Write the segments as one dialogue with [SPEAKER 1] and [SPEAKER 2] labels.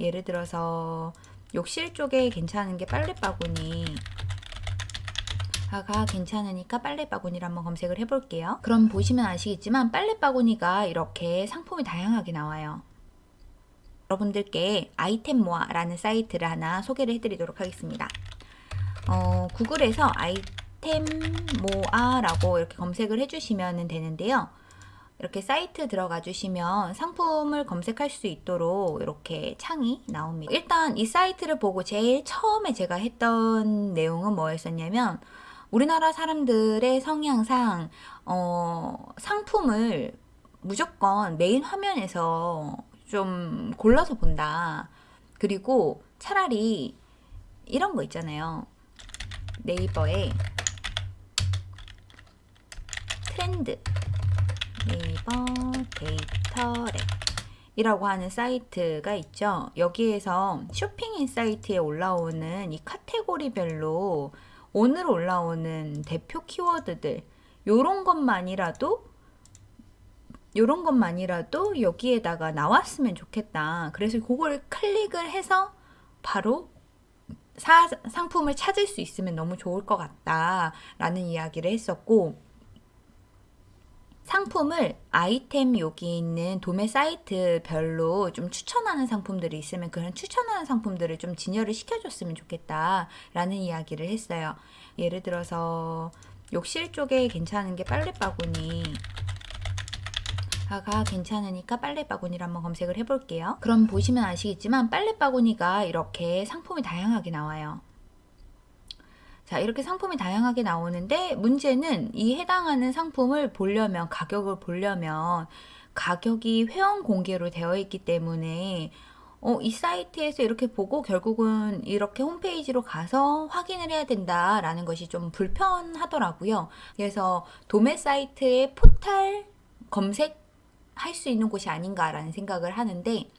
[SPEAKER 1] 예를 들어서 욕실 쪽에 괜찮은 게 빨래 바구니 가 괜찮으니까 빨래 바구니를 한번 검색을 해볼게요. 그럼 보시면 아시겠지만 빨래 바구니가 이렇게 상품이 다양하게 나와요. 여러분들께 아이템 모아라는 사이트를 하나 소개를 해드리도록 하겠습니다. 어, 구글에서 아이템 모아라고 이렇게 검색을 해주시면 되는데요. 이렇게 사이트 들어가 주시면 상품을 검색할 수 있도록 이렇게 창이 나옵니다. 일단 이 사이트를 보고 제일 처음에 제가 했던 내용은 뭐였었냐면 우리나라 사람들의 성향상 어, 상품을 무조건 메인 화면에서 좀 골라서 본다. 그리고 차라리 이런 거 있잖아요. 네이버에 트렌드 네이버 데이터랩 이라고 하는 사이트가 있죠. 여기에서 쇼핑 insight에 올라오는 이 카테고리별로 오늘 올라오는 대표 키워드들 요런 것만이라도 요런 것만이라도 여기에다가 나왔으면 좋겠다. 그래서 그걸 클릭을 해서 바로 사, 상품을 찾을 수 있으면 너무 좋을 것 같다 라는 이야기를 했었고 상품을 아이템 여기 있는 도매 사이트별로 좀 추천하는 상품들이 있으면 그런 추천하는 상품들을 좀 진열을 시켜줬으면 좋겠다 라는 이야기를 했어요. 예를 들어서 욕실 쪽에 괜찮은 게 빨래 바구니 가 괜찮으니까 빨래 바구니를 한번 검색을 해볼게요. 그럼 보시면 아시겠지만 빨래 바구니가 이렇게 상품이 다양하게 나와요. 자 이렇게 상품이 다양하게 나오는데 문제는 이 해당하는 상품을 보려면 가격을 보려면 가격이 회원 공개로 되어 있기 때문에 어, 이 사이트에서 이렇게 보고 결국은 이렇게 홈페이지로 가서 확인을 해야 된다라는 것이 좀 불편하더라고요. 그래서 도매 사이트의 포탈 검색 할 수 있는 곳이 아닌가라는 생각을 하는데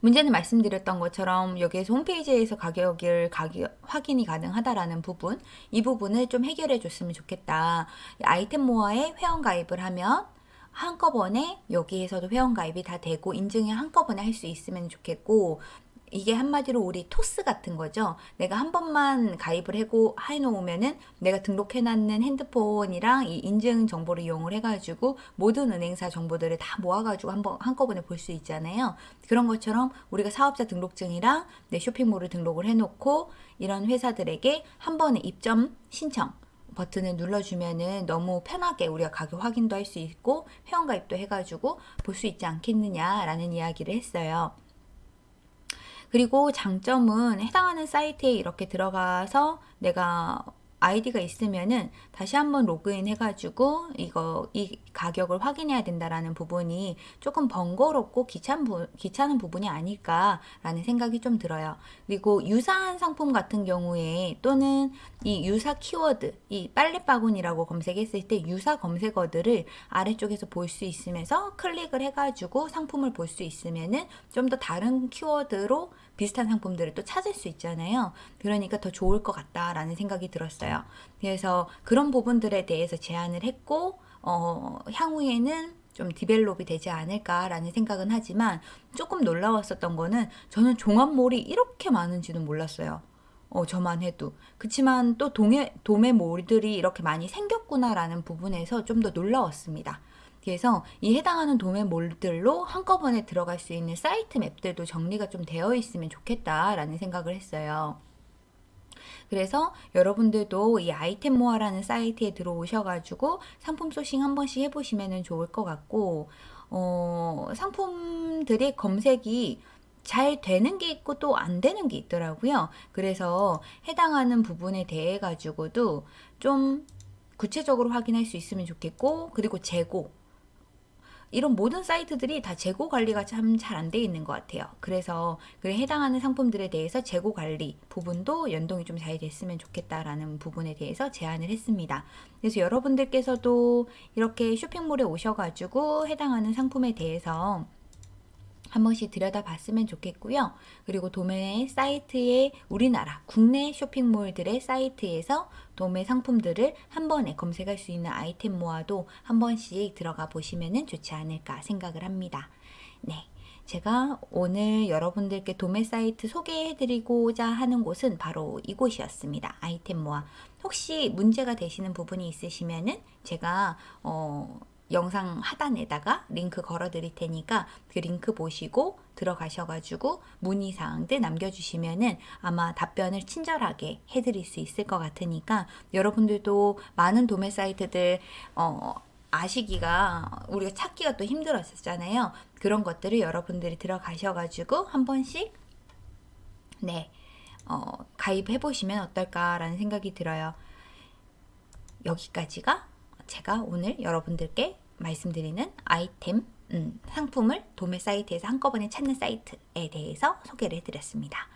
[SPEAKER 1] 문제는 말씀드렸던 것처럼 여기에서 홈페이지에서 가격을 가격, 확인이 가능하다라는 부분 이 부분을 좀 해결해 줬으면 좋겠다. 아이템 모아에 회원 가입을 하면 한꺼번에 여기에서도 회원 가입이 다 되고 인증이 한꺼번에 할 수 있으면 좋겠고 이게 한마디로 우리 토스 같은 거죠. 내가 한 번만 가입을 해고 해놓으면은 내가 등록해놨는 핸드폰이랑 이 인증 정보를 이용을 해가지고 모든 은행사 정보들을 다 모아가지고 한번 한꺼번에 볼 수 있잖아요. 그런 것처럼 우리가 사업자 등록증이랑 내 쇼핑몰을 등록을 해놓고 이런 회사들에게 한 번에 입점 신청 버튼을 눌러주면은 너무 편하게 우리가 가격 확인도 할 수 있고 회원가입도 해가지고 볼 수 있지 않겠느냐라는 이야기를 했어요. 그리고 장점은 해당하는 사이트에 이렇게 들어가서 내가 아이디가 있으면은 다시 한번 로그인 해가지고 이거 이 가격을 확인해야 된다라는 부분이 조금 번거롭고 귀찮 부, 귀찮은 부분이 아닐까라는 생각이 좀 들어요. 그리고 유사한 상품 같은 경우에 또는 이 유사 키워드, 이 빨래바구니라고 검색했을 때 유사 검색어들을 아래쪽에서 볼 수 있으면서 클릭을 해가지고 상품을 볼 수 있으면은 좀 더 다른 키워드로 비슷한 상품들을 또 찾을 수 있잖아요. 그러니까 더 좋을 것 같다라는 생각이 들었어요. 그래서 그런 부분들에 대해서 제안을 했고 어, 향후에는 좀 디벨롭이 되지 않을까라는 생각은 하지만 조금 놀라웠었던 거는 저는 종합몰이 이렇게 많은지는 몰랐어요. 어, 저만 해도. 그치만 또 동해, 도매 몰들이 이렇게 많이 생겼구나라는 부분에서 좀 더 놀라웠습니다. 그래서 이 해당하는 도매 몰들로 한꺼번에 들어갈 수 있는 사이트 맵들도 정리가 좀 되어 있으면 좋겠다라는 생각을 했어요. 그래서 여러분들도 이 아이템 모아라는 사이트에 들어오셔가지고 상품 소싱 한 번씩 해보시면 좋을 것 같고 어, 상품들의 검색이 잘 되는 게 있고 또 안 되는 게 있더라고요. 그래서 해당하는 부분에 대해 가지고도 좀 구체적으로 확인할 수 있으면 좋겠고 그리고 재고 이런 모든 사이트들이 다 재고 관리가 참 잘 안 돼 있는 것 같아요. 그래서 그 해당하는 상품들에 대해서 재고 관리 부분도 연동이 좀 잘 됐으면 좋겠다라는 부분에 대해서 제안을 했습니다. 그래서 여러분들께서도 이렇게 쇼핑몰에 오셔가지고 해당하는 상품에 대해서 한 번씩 들여다봤으면 좋겠고요. 그리고 도매 사이트의 우리나라 국내 쇼핑몰들의 사이트에서 도매 상품들을 한 번에 검색할 수 있는 아이템 모아도 한 번씩 들어가 보시면 좋지 않을까 생각을 합니다. 네. 제가 오늘 여러분들께 도매 사이트 소개해드리고자 하는 곳은 바로 이곳이었습니다. 아이템 모아. 혹시 문제가 되시는 부분이 있으시면은 제가 어, 영상 하단에다가 링크 걸어 드릴 테니까 그 링크 보시고 들어가셔가지고 문의사항들 남겨주시면은 아마 답변을 친절하게 해드릴 수 있을 것 같으니까 여러분들도 많은 도매 사이트들 어, 아시기가 우리가 찾기가 또 힘들었었잖아요. 그런 것들을 여러분들이 들어가셔가지고 한 번씩 네 어, 가입해 보시면 어떨까라는 생각이 들어요. 여기까지가 제가 오늘 여러분들께 말씀드리는 아이템 음, 상품을 도매 사이트에서 한꺼번에 찾는 사이트에 대해서 소개를 해드렸습니다.